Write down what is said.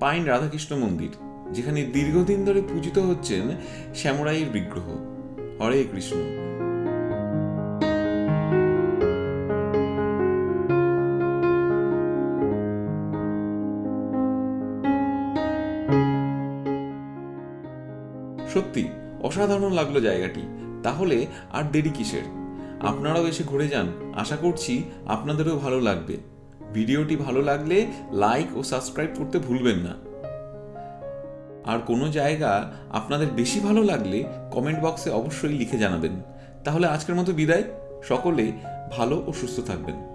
Pine Radhakrishna মন্দির, যেখানে দীর্ঘদিন ধরে পূজিত হচ্ছেন শ্যামরাইয়ের বিগ্রহ। হরে কৃষ্ণ। সত্যি, অসাধারণ লাগল জায়গাটি। তাহলে আর দেরি কিসের? আপনারাও এসে ঘুরে যান। আশা করছি আপনাদেরও ভালো লাগবে। ভিডিওটি ভালো লাগলে লাইক ও সাবস্ক্রাইব করতে ভুলবেন না। আর কোনো জায়গা আপনাদের বেশি ভালো লাগলে কমেন্ট বক্সে অবশ্যই লিখে জানাবেন। তাহলে আজকের মতো বিদায়। সকলে ভালো ও সুস্থ থাকবেন।